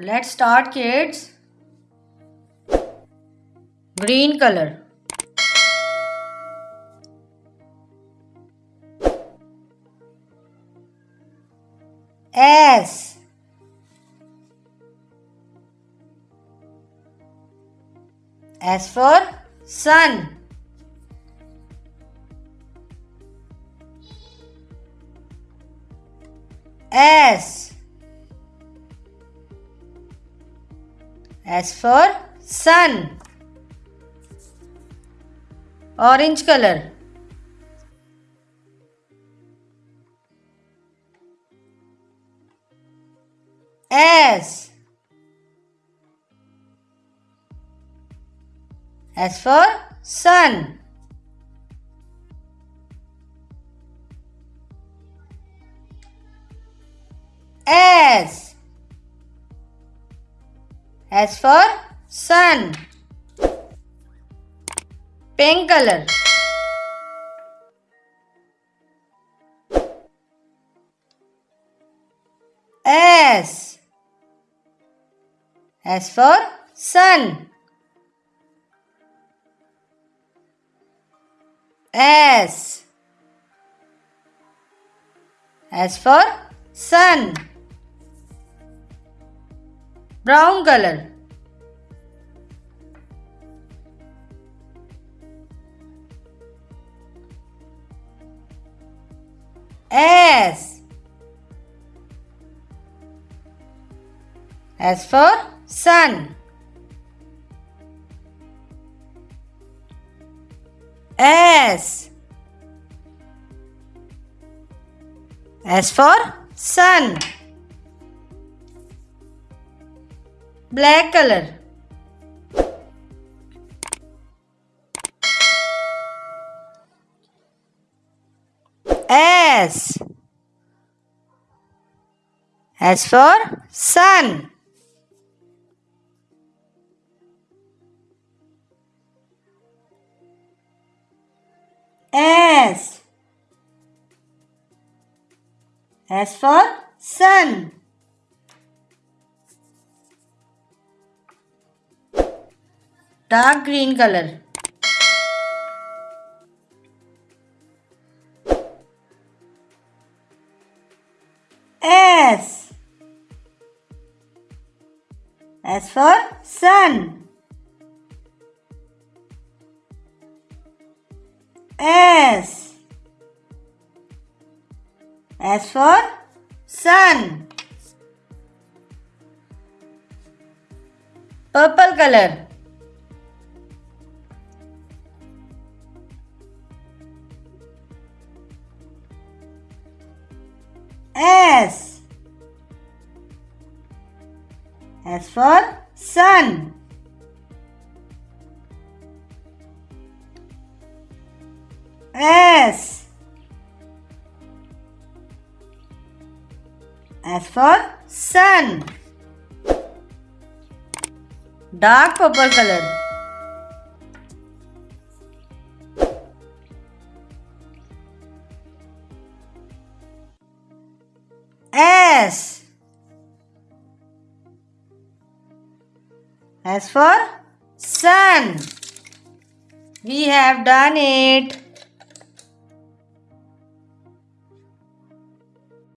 Let's start kids. Green color. S S for sun. S S for sun. Orange color. S S for sun. S S for sun. Pink color. S S for sun. S S for sun. Brown color. S S for sun. S S for sun. Black color. S S for sun. S S for sun. Dark green color. S S for sun. S S for sun. Purple color. S for sun. S S for sun. Dark purple color. S S for sun. We have done it.